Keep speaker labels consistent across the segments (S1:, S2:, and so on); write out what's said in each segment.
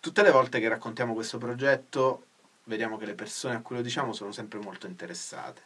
S1: tutte le volte che raccontiamo questo progetto vediamo che le persone a cui lo diciamo sono sempre molto interessate.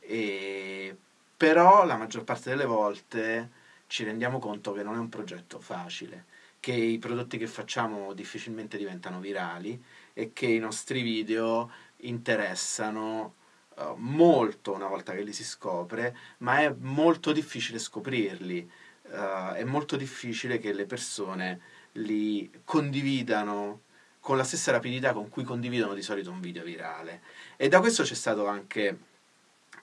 S1: E, però la maggior parte delle volte ci rendiamo conto che non è un progetto facile, che i prodotti che facciamo difficilmente diventano virali e che i nostri video interessano uh, molto una volta che li si scopre, ma è molto difficile scoprirli, uh, è molto difficile che le persone li condividano con la stessa rapidità con cui condividono di solito un video virale. E da questo c'è stato anche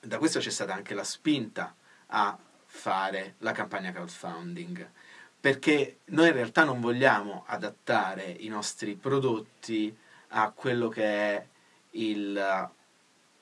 S1: da questo c'è stata anche la spinta a fare la campagna crowdfunding perché noi in realtà non vogliamo adattare i nostri prodotti a quello che è il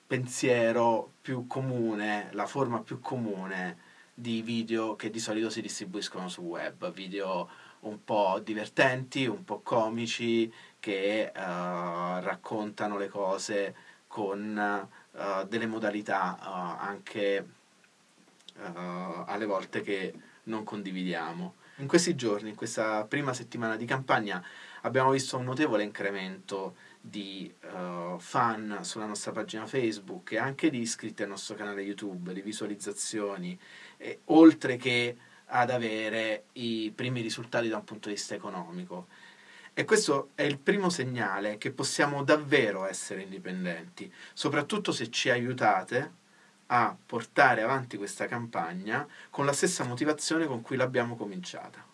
S1: pensiero più comune, la forma più comune di video che di solito si distribuiscono su web, video un po' divertenti, un po' comici, che uh, raccontano le cose con uh, delle modalità uh, anche alle volte che non condividiamo. In questi giorni, in questa prima settimana di campagna, abbiamo visto un notevole incremento di uh, fan sulla nostra pagina Facebook e anche di iscritti al nostro canale YouTube, di visualizzazioni, e, oltre che ad avere i primi risultati da un punto di vista economico. E questo è il primo segnale che possiamo davvero essere indipendenti, soprattutto se ci aiutate a portare avanti questa campagna con la stessa motivazione con cui l'abbiamo cominciata.